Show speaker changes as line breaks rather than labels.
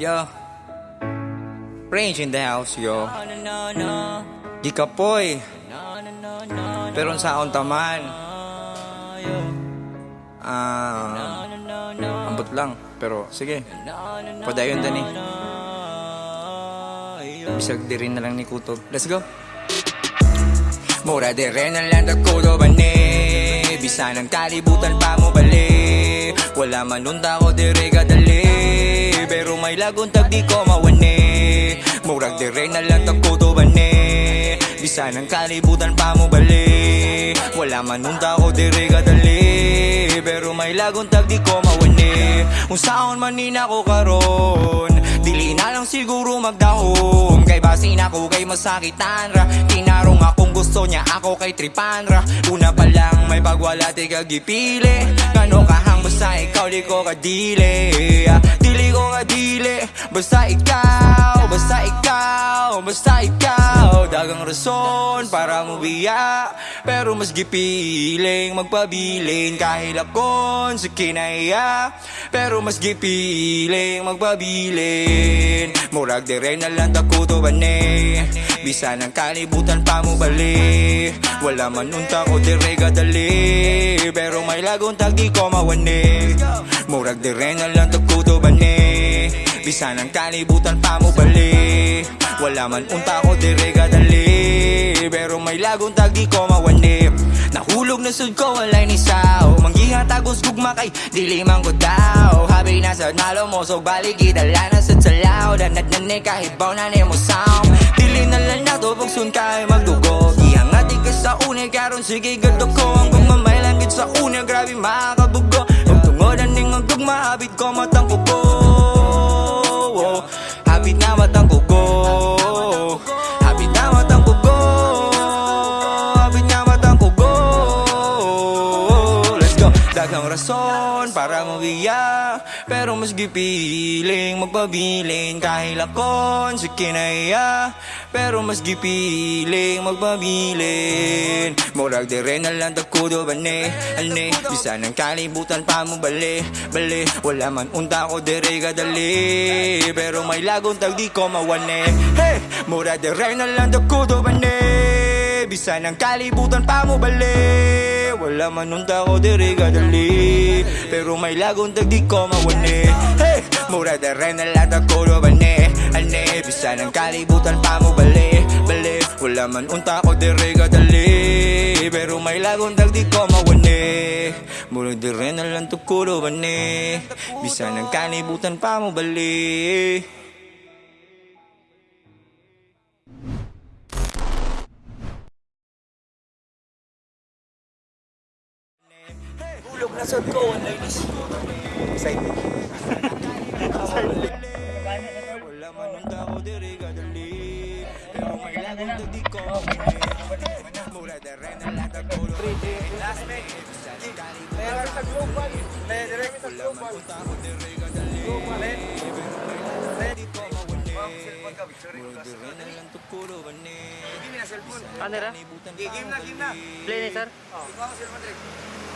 Yo. Range in the house, yo. Di ka poy. Pero sa akong taman. Ah, ambot lang. Pero sige. Padayon dani. Bisag di rin na lang ni Kutob. Let's go. Mura di rin ang land ako do bane Bisa ng kalibutan pa mo bali Wala man unta ko dire kadali Pero may laguntag di ko mawani. Murag di rin ang land ako do bane Bisa ng kalibutan pa mo bali. Wala man unta ko dire kadali Pero may laguntag di ko mawani. Kung saan man nina ko karon Dili na lang siguro magdahom. Kay basin ako kay masakitan ra. Tinarong akong gusto niya ako kay tripan ra. Una pa lang may pagwala ti kagipili Kano kahang basta ikaw di ko kadili Dili ko kadili Basta ikaw, basta ikaw, basta ikaw. Dagang rason para mo biya Pero mas gipiling magpabilin. Kahilakon sa kinaya Pero mas gipiling magpabilin. Murag di rin na lang ako to bane. Bisa ng kalibutan pa mo bali. Wala man unta ko dire kadali Pero may laguntag di ko mawani. Murag di rin na lang ako to bane Bisa ng kalibutan pa mo bali. Wala man unta ko dire kadali Pero may laguntag di ko mawani. Nahulog na sud ko walay ni sao. Manggiha tagos gugma kay dili man ko daw. Habi na sa nalo mo so balik idala na sa salaw. Danad na ni kahibaw na ni mo sound Dili na lang na to pag sun kay magdugo. Ihangati ka sa une karon sige gadto ko. Ang gumamay gid sa une grabe makabugo. Ug tungodan ning ang gugma habit ko matang rason para mabiya Pero mas gipiling magpabilin Kahilakon sa kinaya. Pero mas gipiling magpabilin Murag di rin na lang takudo bane Ane, bisa ng kalibutan pa mo bali Bali, wala man unta ko dire kadali Pero may laguntag di ko mawane. Hey, murag di rin na lang takudo bane. Bisa ng kalibutan pa mo bali Wala man unta ko dire kadali Pero may laguntag di ko mawane Hey, mura da rin na lang ako do bane. Ane, bisa ng kalibutan pa mo bali Bali, wala man unta ko dire kadali Pero may laguntag di ko mawane Mura di rin na lang tukuro bane. Bisa ng kalibutan pa mo bali Na sa ko, ang ladies. Excited. Wala man nung tao diri kadali Pero may lagon to di ko Mura da rin ang latag ko Last minute
Kaya sa global. Kaya direct sa
Wala man
global.
nung tao diri kadali ko. Ang
na cellphone.
Ano ra?
Kalibutan
Game na, game na.
Play ni sir?
Ikaw ang cellphone direct.